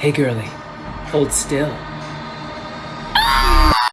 Hey, girly. hold still.